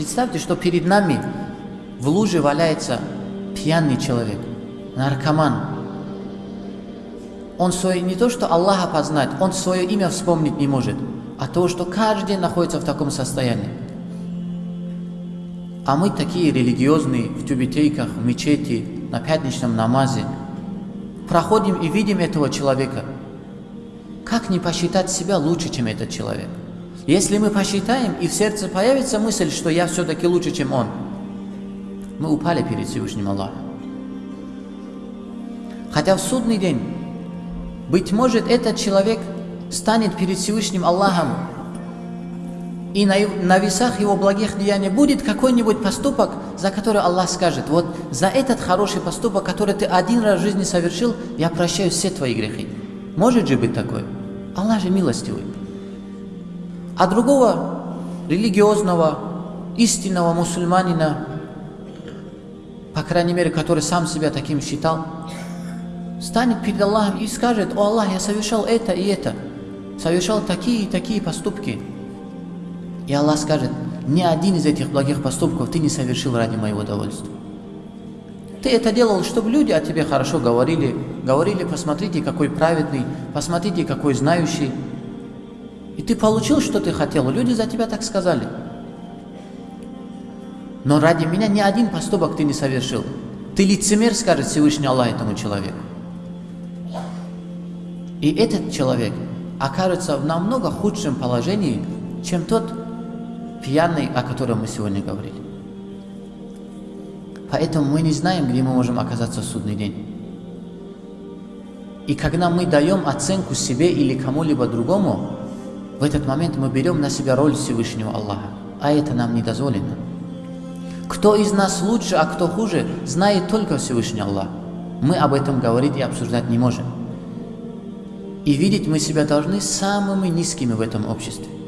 Представьте, что перед нами в луже валяется пьяный человек, наркоман. Он свое, не то, что Аллаха познать, он свое имя вспомнить не может, а то, что каждый день находится в таком состоянии. А мы такие религиозные, в тюбетейках, в мечети, на пятничном намазе. Проходим и видим этого человека. Как не посчитать себя лучше, чем этот человек? Если мы посчитаем, и в сердце появится мысль, что я все-таки лучше, чем он, мы упали перед Всевышним Аллахом. Хотя в судный день, быть может, этот человек станет перед Всевышним Аллахом, и на, на весах его благих деяний будет какой-нибудь поступок, за который Аллах скажет, вот за этот хороший поступок, который ты один раз в жизни совершил, я прощаю все твои грехи. Может же быть такое? Аллах же милостивый а другого религиозного, истинного мусульманина, по крайней мере, который сам себя таким считал, станет перед Аллахом и скажет, «О Аллах, я совершал это и это, совершал такие и такие поступки». И Аллах скажет, ни один из этих благих поступков ты не совершил ради моего удовольствия. Ты это делал, чтобы люди о тебе хорошо говорили, говорили, посмотрите, какой праведный, посмотрите, какой знающий, и ты получил, что ты хотел, люди за тебя так сказали. Но ради меня ни один поступок ты не совершил. Ты лицемер, скажет Всевышний Аллах этому человеку. И этот человек окажется в намного худшем положении, чем тот пьяный, о котором мы сегодня говорили. Поэтому мы не знаем, где мы можем оказаться в судный день. И когда мы даем оценку себе или кому-либо другому, в этот момент мы берем на себя роль Всевышнего Аллаха, а это нам не дозволено. Кто из нас лучше, а кто хуже, знает только Всевышний Аллах. Мы об этом говорить и обсуждать не можем. И видеть мы себя должны самыми низкими в этом обществе.